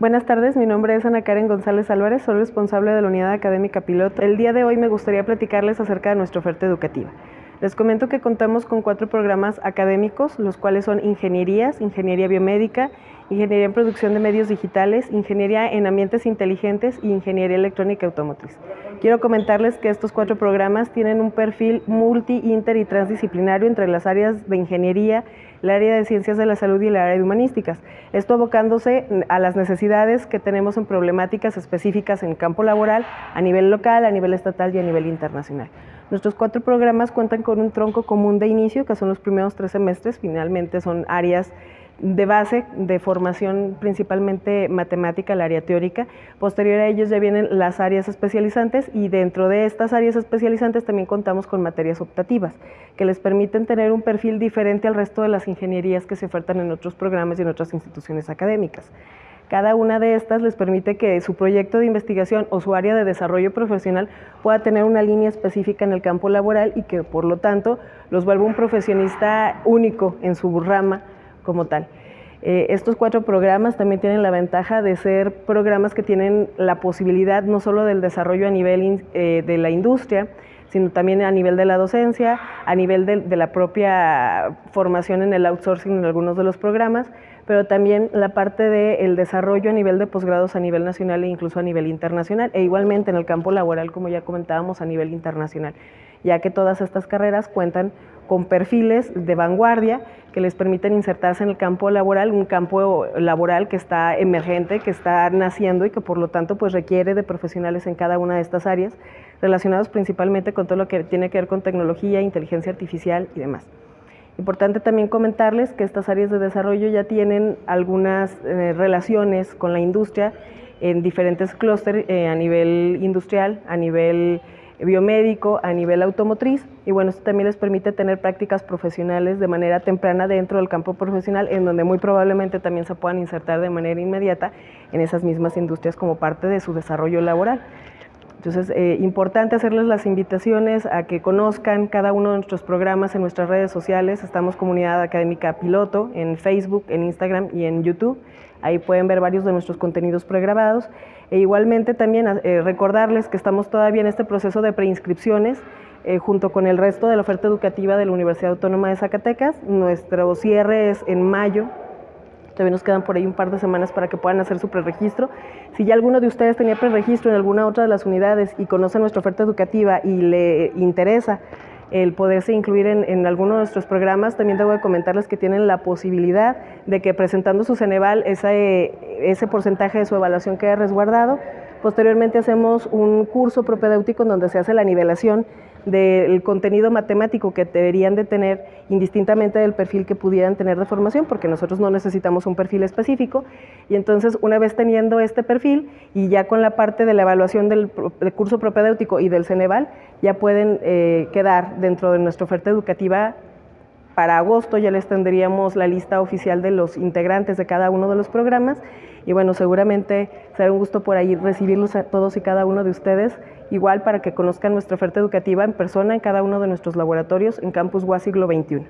Buenas tardes, mi nombre es Ana Karen González Álvarez, soy responsable de la Unidad Académica Piloto. El día de hoy me gustaría platicarles acerca de nuestra oferta educativa. Les comento que contamos con cuatro programas académicos, los cuales son ingenierías, ingeniería biomédica, ingeniería en producción de medios digitales, ingeniería en ambientes inteligentes y ingeniería electrónica automotriz. Quiero comentarles que estos cuatro programas tienen un perfil multi, inter y transdisciplinario entre las áreas de ingeniería, el área de ciencias de la salud y el área de humanísticas. Esto abocándose a las necesidades que tenemos en problemáticas específicas en campo laboral a nivel local, a nivel estatal y a nivel internacional. Nuestros cuatro programas cuentan con un tronco común de inicio, que son los primeros tres semestres, finalmente son áreas de base de formación principalmente matemática, el área teórica. Posterior a ellos ya vienen las áreas especializantes y dentro de estas áreas especializantes también contamos con materias optativas que les permiten tener un perfil diferente al resto de las ingenierías que se ofertan en otros programas y en otras instituciones académicas. Cada una de estas les permite que su proyecto de investigación o su área de desarrollo profesional pueda tener una línea específica en el campo laboral y que por lo tanto los vuelva un profesionista único en su rama como tal. Eh, estos cuatro programas también tienen la ventaja de ser programas que tienen la posibilidad no solo del desarrollo a nivel eh, de la industria, sino también a nivel de la docencia, a nivel de, la propia formación en el outsourcing en algunos de los programas, pero también la parte del desarrollo a nivel de posgrados a nivel nacional e incluso a nivel internacional, e igualmente en el campo laboral, como ya comentábamos, a nivel internacional, ya que todas estas carreras cuentan con perfiles de vanguardia que les permiten insertarse en el campo laboral, un campo laboral que está emergente, que está naciendo y que por lo tanto pues requiere de profesionales en cada una de estas áreas, relacionados principalmente con todo lo que tiene que ver con tecnología, inteligencia artificial y demás. Importante también comentarles que estas áreas de desarrollo ya tienen algunas eh, relaciones con la industria en diferentes clústeres eh, a nivel industrial, a nivel biomédico a nivel automotriz y bueno, esto también les permite tener prácticas profesionales de manera temprana dentro del campo profesional en donde muy probablemente también se puedan insertar de manera inmediata en esas mismas industrias como parte de su desarrollo laboral. Entonces, eh, importante hacerles las invitaciones a que conozcan cada uno de nuestros programas en nuestras redes sociales. Estamos Comunidad Académica Piloto en Facebook, en Instagram y en YouTube. Ahí pueden ver varios de nuestros contenidos pregrabados. E igualmente también eh, recordarles que estamos todavía en este proceso de preinscripciones eh, junto con el resto de la oferta educativa de la Universidad Autónoma de Zacatecas. Nuestro cierre es en mayo Todavía nos quedan por ahí un par de semanas para que puedan hacer su preregistro. Si ya alguno de ustedes tenía preregistro en alguna otra de las unidades y conoce nuestra oferta educativa y le interesa el poderse incluir en, alguno de nuestros programas, también debo de comentarles que tienen la posibilidad de que presentando su Ceneval, ese, ese porcentaje de su evaluación quede resguardado. Posteriormente hacemos un curso propedéutico en donde se hace la nivelación del contenido matemático que deberían de tener indistintamente del perfil que pudieran tener de formación, porque nosotros no necesitamos un perfil específico. Y entonces, una vez teniendo este perfil y ya con la parte de la evaluación del, curso propedéutico y del Ceneval, ya pueden eh, quedar dentro de nuestra oferta educativa para agosto ya les tendríamos la lista oficial de los integrantes de cada uno de los programas y bueno, seguramente será un gusto por ahí recibirlos a todos y cada uno de ustedes, igual para que conozcan nuestra oferta educativa en persona en cada uno de nuestros laboratorios en Campus UA Siglo XXI.